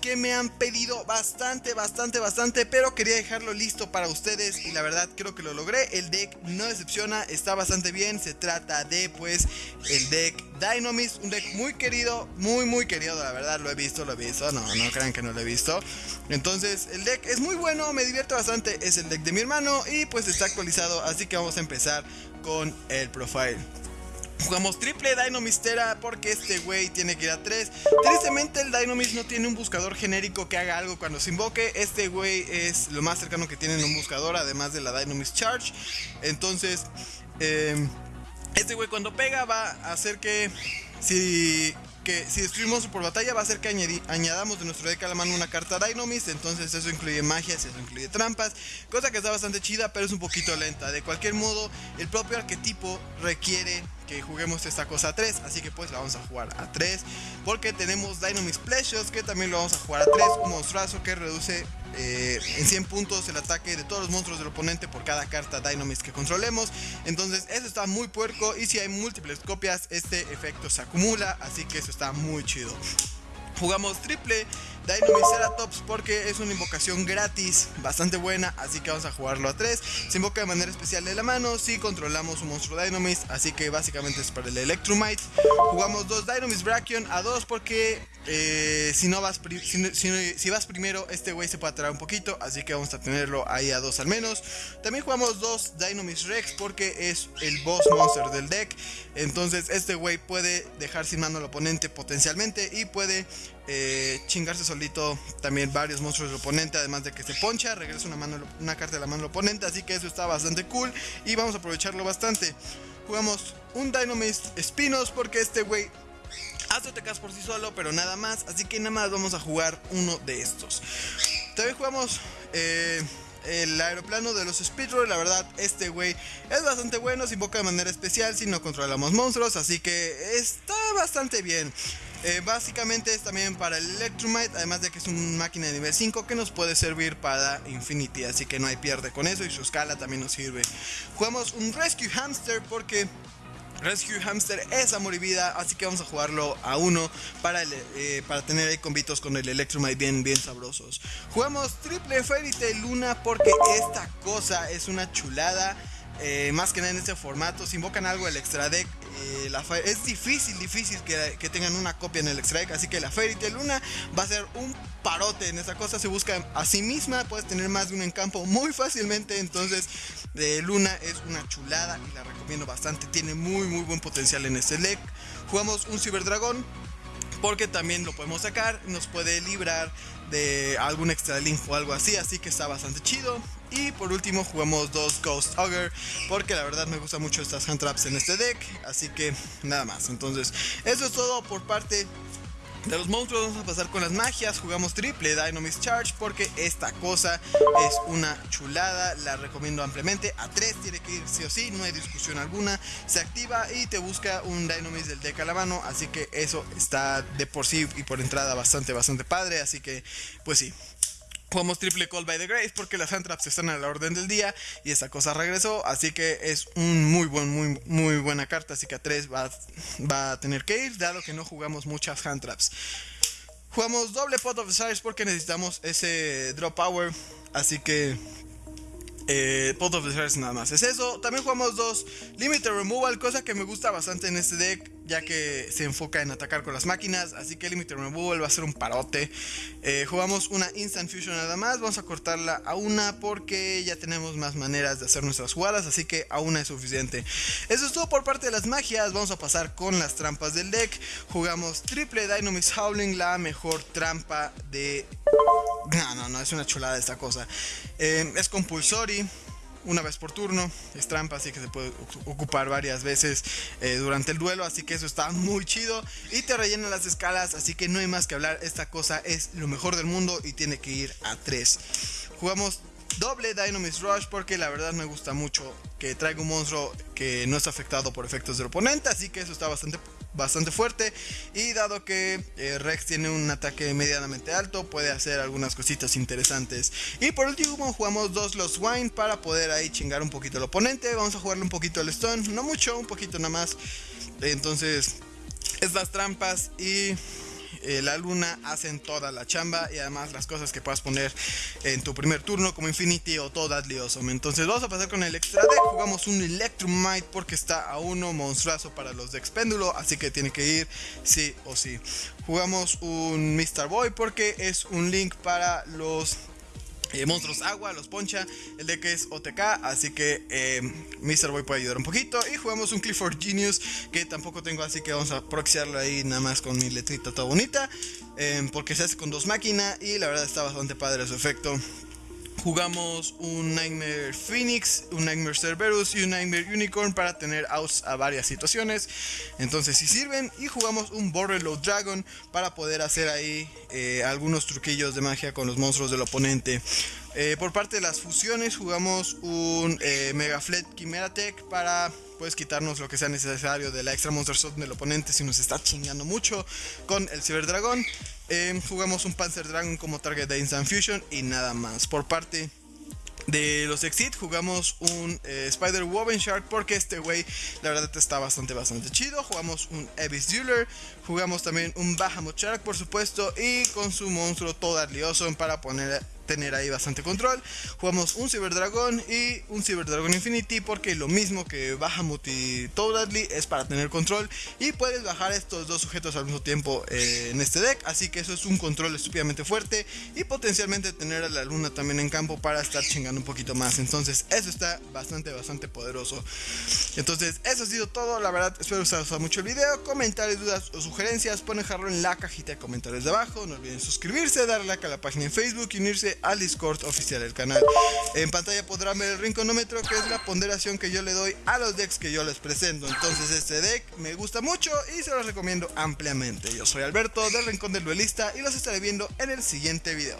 que me han pedido bastante, bastante, bastante, pero quería dejarlo listo para ustedes y la verdad creo que lo logré. El deck no decepciona, está bastante bien. Se trata de pues el deck Dynamist, un deck muy querido, muy muy querido, la verdad lo he visto, lo he visto, no, no crean que no lo he visto. Entonces el deck es muy bueno, me divierte bastante, es el deck de mi hermano y pues está actualizado, así que vamos a empezar con el profile. Jugamos triple Dynamistera porque este güey tiene que ir a 3. Tristemente el Dynamist no tiene un buscador genérico que haga algo cuando se invoque. Este güey es lo más cercano que tiene en un buscador, además de la Dynamist Charge. Entonces, eh, este güey cuando pega va a hacer que si que si destruimos por batalla va a hacer que añadamos de nuestro deck a la mano una carta Dynamist, entonces eso incluye magias, eso incluye trampas, cosa que está bastante chida, pero es un poquito lenta. De cualquier modo, el propio arquetipo requiere que juguemos esta cosa a 3, así que pues la vamos a jugar a 3, porque tenemos Dynamist Pleasures, que también lo vamos a jugar a 3, un monstruazo que reduce eh, en 100 puntos el ataque de todos los monstruos del oponente por cada carta Dynamist que controlemos. Entonces eso está muy puerco y si hay múltiples copias este efecto se acumula, así que eso está muy chido. Jugamos triple Dynamist porque es una invocación gratis, bastante buena, así que vamos a jugarlo a 3. Se invoca de manera especial de la mano si controlamos un monstruo Dynamist, así que básicamente es para el Electrumite. Jugamos dos Dynamist Brachion a 2 porque eh, si no vas si, vas primero, este güey se puede atraer un poquito, así que vamos a tenerlo ahí a 2 al menos. También jugamos dos Dynamist Rex porque es el boss monster del deck. Entonces este güey puede dejar sin mano al oponente potencialmente y puede eh, chingarse solito también varios monstruos del oponente, además de que se poncha, regresa una, mano, una carta de la mano del oponente, así que eso está bastante cool y vamos a aprovecharlo bastante. Jugamos un Dynamist Spinos porque este güey hace OTKs por sí solo, pero nada más, así que nada más vamos a jugar uno de estos. También jugamos... Eh, el aeroplano de los Speedroll, la verdad, este güey es bastante bueno, se invoca de manera especial si no controlamos monstruos, así que está bastante bien. Eh, básicamente es también para el Electromite, además de que es una máquina de nivel 5 que nos puede servir para Infinity, así que no hay pierde con eso y su escala también nos sirve. Jugamos un Rescue Hamster porque Rescue Hamster es amor y vida, así que vamos a jugarlo a uno para, eh, para tener ahí convitos con el Electromite bien, bien sabrosos. Jugamos triple Fairy Tail Luna porque esta cosa es una chulada. Eh, más que nada en este formato, si invocan algo el extra deck eh, es difícil, difícil que, tengan una copia en el extra deck, así que la Fairy Tail Luna va a ser un parote en esta cosa, se busca a sí misma, puedes tener más de un encampo muy fácilmente, entonces de Luna es una chulada y la recomiendo bastante, tiene muy muy buen potencial en este deck. Jugamos un Cyberdragón porque también lo podemos sacar, nos puede librar de algún extra link o algo así, así que está bastante chido. Y por último jugamos dos Ghost Ogre, porque la verdad me gustan mucho estas hand traps en este deck, así que nada más. Entonces, eso es todo por parte de los monstruos. Vamos a pasar con las magias, jugamos triple Dynamist Charge porque esta cosa es una chulada, la recomiendo ampliamente, a 3 tiene que ir sí o sí, no hay discusión alguna, se activa y te busca un Dynamist del deck a la mano, así que eso está de por sí y por entrada bastante bastante padre, así que pues sí, Jugamos triple Call by the Grace porque las Handtraps están a la orden del día y esa cosa regresó. Así que es un muy buen, muy, muy buena carta. Así que a 3 va, va, a tener que ir, dado que no jugamos muchas Handtraps. Jugamos doble Pot of Desires porque necesitamos ese Drop Power. Así que eh, Pot of Desires nada más es eso. También jugamos dos Limited Removal, cosa que me gusta bastante en este deck ya que se enfoca en atacar con las máquinas, así que Limited Removal va a ser un parote. Eh, jugamos una Instant Fusion nada más, vamos a cortarla a una porque ya tenemos más maneras de hacer nuestras jugadas, así que a una es suficiente. Eso es todo por parte de las magias, vamos a pasar con las trampas del deck. Jugamos triple Dynamix Howling, la mejor trampa de... No, no, no, es una chulada esta cosa. Eh, es compulsory una vez por turno, es trampa, así que se puede ocupar varias veces eh, durante el duelo, así que eso está muy chido y te rellena las escalas, así que no hay más que hablar, esta cosa es lo mejor del mundo y tiene que ir a 3. Jugamos doble Dynamist Rush porque la verdad me gusta mucho que traiga un monstruo que no está afectado por efectos del oponente, así que eso está bastante bastante fuerte. Y dado que eh, Rex tiene un ataque medianamente alto puede hacer algunas cositas interesantes. Y por último jugamos dos los wine para poder ahí chingar un poquito al oponente. Vamos a jugarle un poquito al stone no mucho un poquito nada más. Entonces estas trampas y eh, la luna hacen toda la chamba y además las cosas que puedas poner en tu primer turno como Infinity o todo Awesome. Entonces vamos a pasar con el extra deck, jugamos un Electromite porque está a uno monstruoso para los decks péndulo, así que tiene que ir sí o sí. Jugamos un Mr. Boy porque es un link para los eh, monstruos agua, los poncha, el deck es OTK, así que eh, Mr. Boy puede ayudar un poquito. Y jugamos un Clifford Genius, que tampoco tengo, así que vamos a proxiarlo ahí nada más con mi letrita toda bonita. Eh, porque se hace con dos máquinas y la verdad está bastante padre su efecto. Jugamos un Nightmare Phoenix, un Nightmare Cerberus y un Nightmare Unicorn para tener outs a varias situaciones. Entonces si sirven. Y jugamos un Borderload Dragon para poder hacer ahí eh, algunos truquillos de magia con los monstruos del oponente. Eh, por parte de las fusiones jugamos un eh, Mega Flet Chimera Tech para pues quitarnos lo que sea necesario de la extra Monster Shot del oponente si nos está chingando mucho con el Cyber Dragon. Em, jugamos un Panzer Dragon como target de Instant Fusion y nada más. Por parte de los Exit jugamos un eh, Spider Woven Shark porque este güey la verdad está bastante bastante chido. Jugamos un Abyss Dealer, jugamos también un Bahamut Shark por supuesto y con su monstruo Totally Awesome para poner tener ahí bastante control. Jugamos un Cyber Dragon y un Cyber Dragon Infinity porque lo mismo que Bahamut y Toadly es para tener control y puedes bajar estos dos sujetos al mismo tiempo eh, en este deck, así que eso es un control estúpidamente fuerte y potencialmente tener a la luna también en campo para estar chingando un poquito más. Entonces eso está bastante bastante poderoso. Entonces eso ha sido todo, la verdad espero que os haya gustado mucho el video, comentarios, dudas o sugerencias, pueden dejarlo en la cajita de comentarios de abajo, no olviden suscribirse, darle like a la página en Facebook y unirse al Discord oficial del canal. En pantalla podrán ver el rinconómetro, que es la ponderación que yo le doy a los decks que yo les presento. Entonces este deck me gusta mucho y se los recomiendo ampliamente. Yo soy Alberto del Rincón del Duelista y los estaré viendo en el siguiente video.